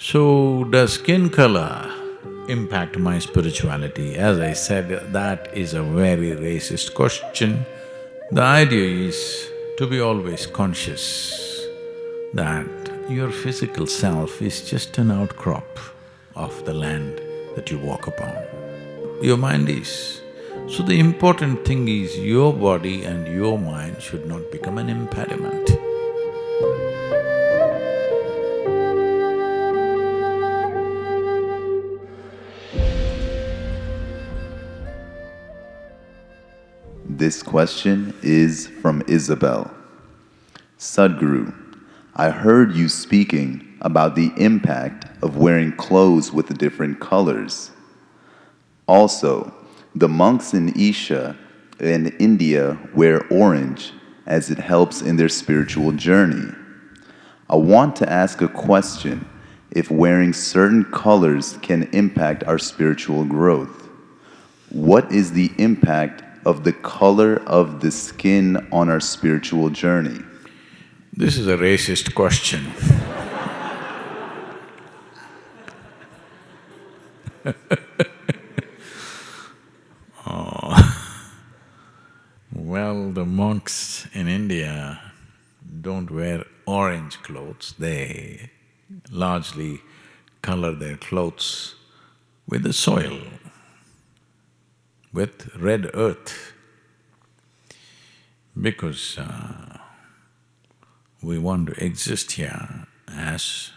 So, does skin color impact my spirituality? As I said, that is a very racist question. The idea is to be always conscious that your physical self is just an outcrop of the land that you walk upon. Your mind is. So the important thing is your body and your mind should not become an impediment. This question is from Isabel. Sadhguru, I heard you speaking about the impact of wearing clothes with different colors. Also, the monks in Isha and India wear orange as it helps in their spiritual journey. I want to ask a question if wearing certain colors can impact our spiritual growth. What is the impact of the color of the skin on our spiritual journey? This is a racist question. oh. Well, the monks in India don't wear orange clothes, they largely color their clothes with the soil with red earth because uh, we want to exist here as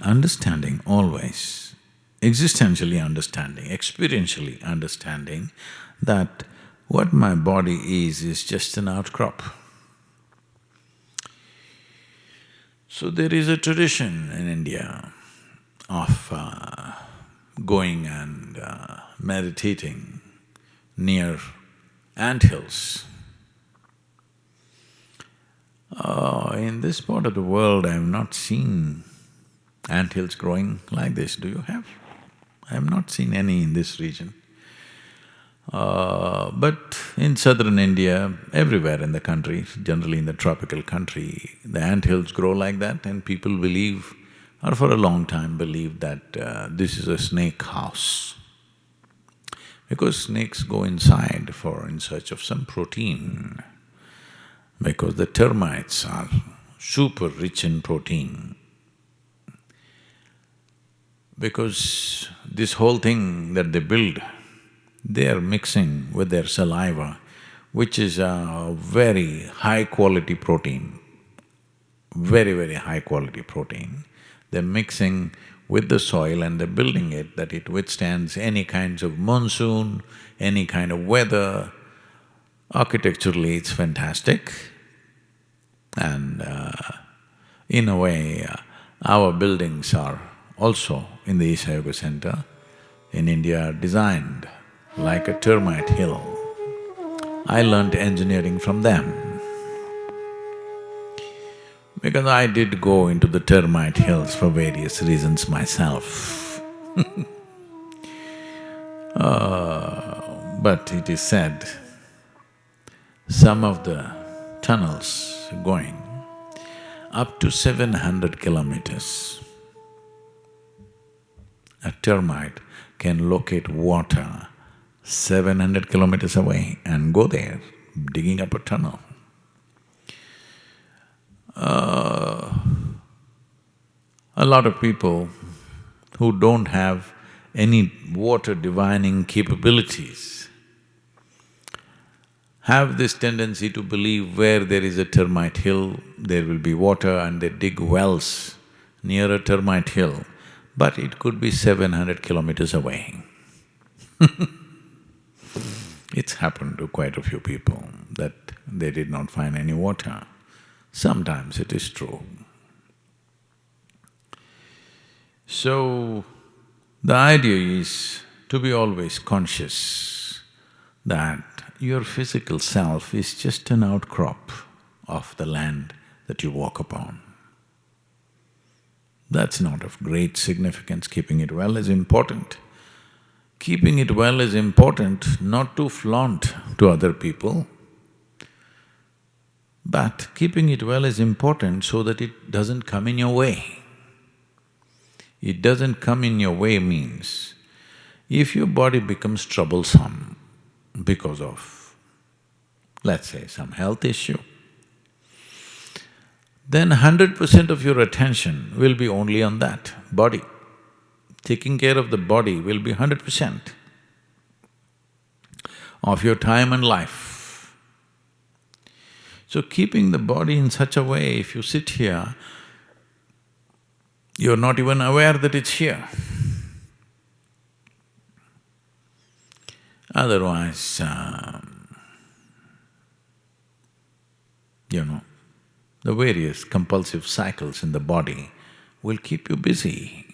understanding always, existentially understanding, experientially understanding that what my body is, is just an outcrop. So there is a tradition in India of uh, going and uh, meditating near ant hills. Uh, in this part of the world, I have not seen ant hills growing like this. Do you have? I have not seen any in this region. Uh, but in southern India, everywhere in the country, generally in the tropical country, the ant hills grow like that and people believe, or for a long time believed that uh, this is a snake house because snakes go inside for… in search of some protein, because the termites are super rich in protein. Because this whole thing that they build, they are mixing with their saliva, which is a very high quality protein, very, very high quality protein. They're mixing with the soil and they're building it that it withstands any kinds of monsoon, any kind of weather. Architecturally, it's fantastic. And uh, in a way, uh, our buildings are also in the Isha Yoga Center in India designed like a termite hill. I learned engineering from them. Because I did go into the termite hills for various reasons myself uh, But it is said, some of the tunnels going up to seven hundred kilometers, a termite can locate water seven hundred kilometers away and go there, digging up a tunnel. Uh, a lot of people who don't have any water divining capabilities have this tendency to believe where there is a termite hill, there will be water and they dig wells near a termite hill, but it could be seven hundred kilometers away It's happened to quite a few people that they did not find any water. Sometimes it is true. So, the idea is to be always conscious that your physical self is just an outcrop of the land that you walk upon. That's not of great significance, keeping it well is important. Keeping it well is important not to flaunt to other people, but keeping it well is important so that it doesn't come in your way. It doesn't come in your way means, if your body becomes troublesome because of, let's say, some health issue, then hundred percent of your attention will be only on that body. Taking care of the body will be hundred percent of your time and life. So keeping the body in such a way, if you sit here, you're not even aware that it's here. Otherwise, um, you know, the various compulsive cycles in the body will keep you busy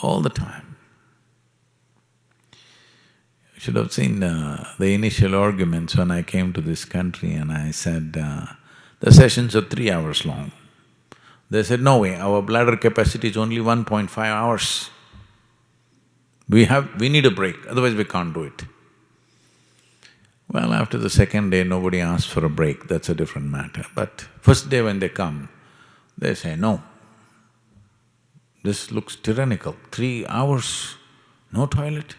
all the time. Should have seen uh, the initial arguments when I came to this country and I said, uh, the sessions are three hours long. They said, no way, our bladder capacity is only 1.5 hours. We have… we need a break, otherwise we can't do it. Well, after the second day, nobody asked for a break, that's a different matter. But first day when they come, they say, no, this looks tyrannical, three hours, no toilet.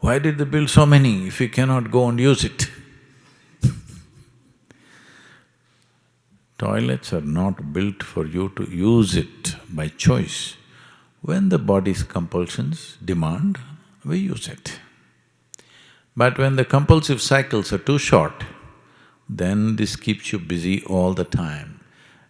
Why did they build so many if we cannot go and use it? Toilets are not built for you to use it by choice. When the body's compulsions demand, we use it. But when the compulsive cycles are too short, then this keeps you busy all the time.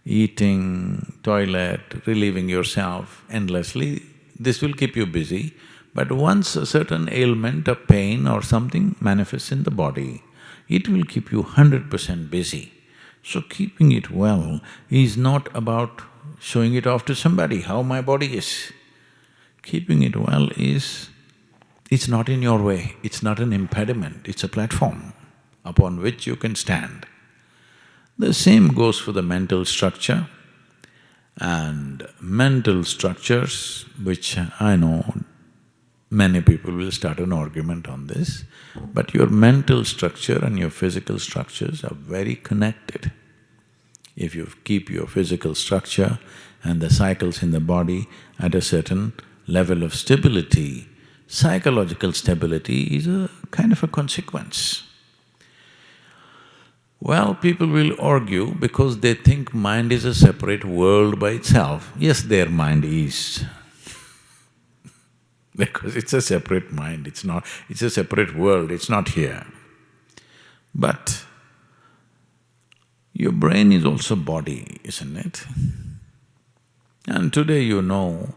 Eating, toilet, relieving yourself endlessly, this will keep you busy. But once a certain ailment or pain or something manifests in the body, it will keep you hundred percent busy. So keeping it well is not about showing it off to somebody, how my body is. Keeping it well is, it's not in your way, it's not an impediment, it's a platform upon which you can stand. The same goes for the mental structure and mental structures, which I know many people will start an argument on this, but your mental structure and your physical structures are very connected. If you keep your physical structure and the cycles in the body at a certain level of stability, psychological stability is a kind of a consequence. Well, people will argue because they think mind is a separate world by itself. Yes, their mind is because it's a separate mind, it's not… it's a separate world, it's not here. But your brain is also body, isn't it? And today you know,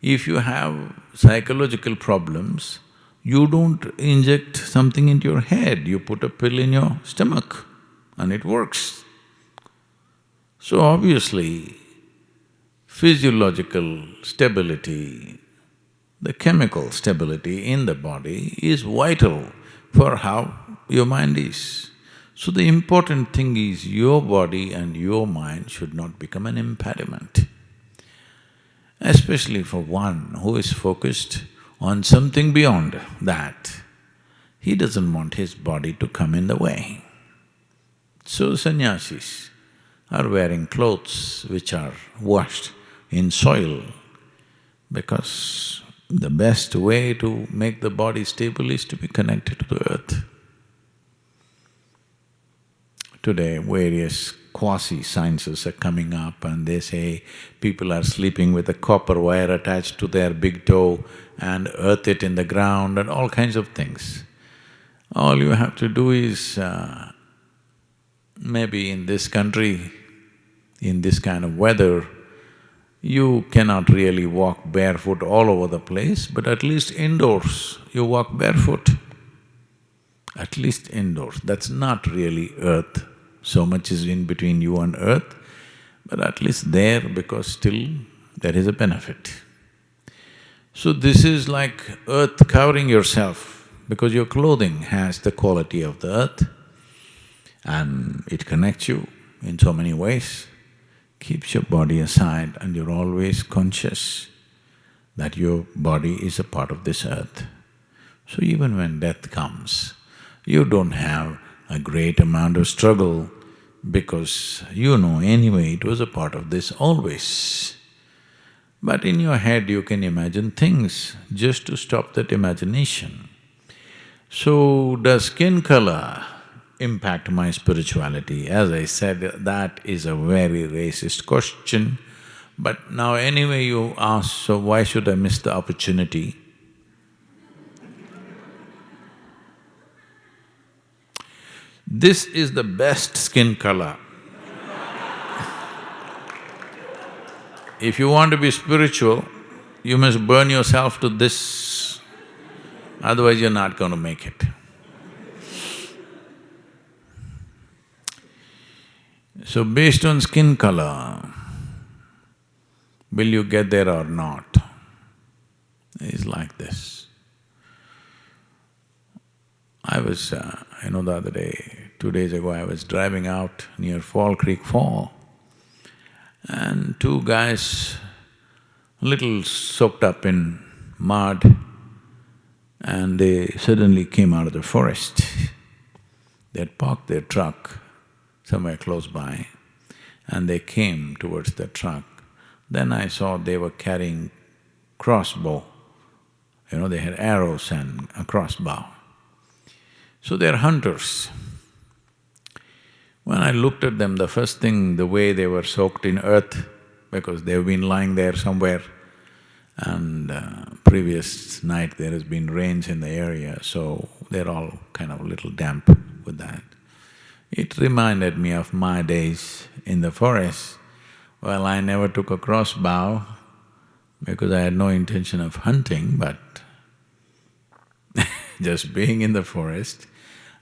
if you have psychological problems, you don't inject something into your head, you put a pill in your stomach and it works. So obviously, physiological stability, the chemical stability in the body is vital for how your mind is. So the important thing is your body and your mind should not become an impediment. Especially for one who is focused on something beyond that, he doesn't want his body to come in the way. So sannyasis are wearing clothes which are washed in soil because the best way to make the body stable is to be connected to the earth. Today, various quasi-sciences are coming up and they say people are sleeping with a copper wire attached to their big toe and earth it in the ground and all kinds of things. All you have to do is, uh, maybe in this country, in this kind of weather, you cannot really walk barefoot all over the place, but at least indoors, you walk barefoot. At least indoors, that's not really earth, so much is in between you and earth, but at least there because still there is a benefit. So this is like earth covering yourself because your clothing has the quality of the earth and it connects you in so many ways keeps your body aside and you're always conscious that your body is a part of this earth. So even when death comes, you don't have a great amount of struggle because you know anyway it was a part of this always. But in your head you can imagine things just to stop that imagination. So, does skin color impact my spirituality? As I said, that is a very racist question. But now anyway you ask, so why should I miss the opportunity? This is the best skin color. if you want to be spiritual, you must burn yourself to this, otherwise you're not going to make it. So based on skin color, will you get there or not? It's like this. I was, uh, you know, the other day, two days ago, I was driving out near Fall Creek Fall and two guys, little soaked up in mud, and they suddenly came out of the forest. They had parked their truck somewhere close by and they came towards the truck. Then I saw they were carrying crossbow, you know, they had arrows and a crossbow. So they're hunters. When I looked at them, the first thing, the way they were soaked in earth, because they've been lying there somewhere, and uh, previous night there has been rains in the area, so they're all kind of a little damp with that. It reminded me of my days in the forest. Well, I never took a crossbow because I had no intention of hunting, but just being in the forest,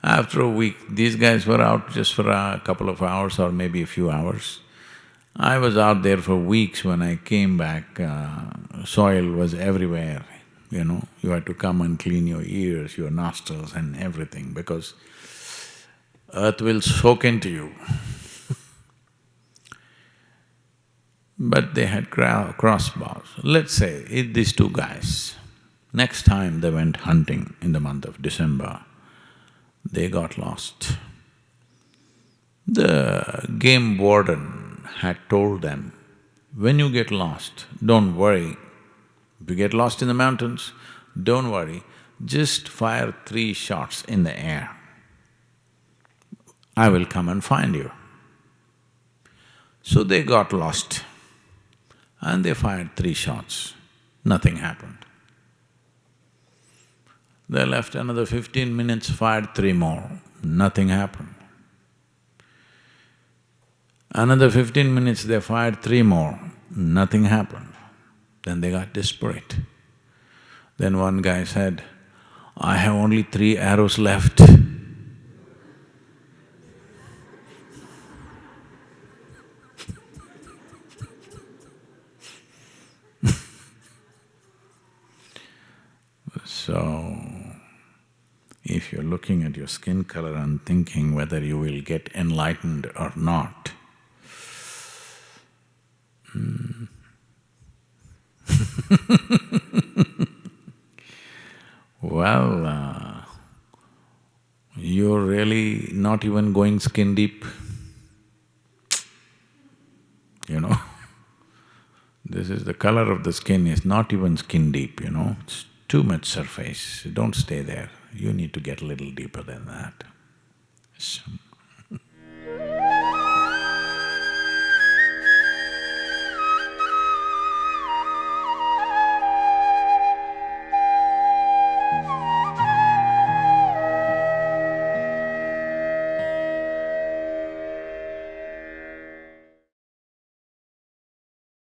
after a week, these guys were out just for a couple of hours or maybe a few hours. I was out there for weeks when I came back, uh, soil was everywhere, you know. You had to come and clean your ears, your nostrils and everything because earth will soak into you. but they had crossbows. Let's say, if these two guys, next time they went hunting in the month of December, they got lost. The game warden had told them, when you get lost, don't worry. If you get lost in the mountains, don't worry, just fire three shots in the air. I will come and find you. So they got lost and they fired three shots, nothing happened. They left another fifteen minutes, fired three more, nothing happened. Another fifteen minutes, they fired three more, nothing happened. Then they got desperate. Then one guy said, I have only three arrows left. So, if you're looking at your skin color and thinking whether you will get enlightened or not, hmm. well, uh, you're really not even going skin deep, you know. This is the color of the skin is not even skin deep, you know, it's too much surface, don't stay there. You need to get a little deeper than that.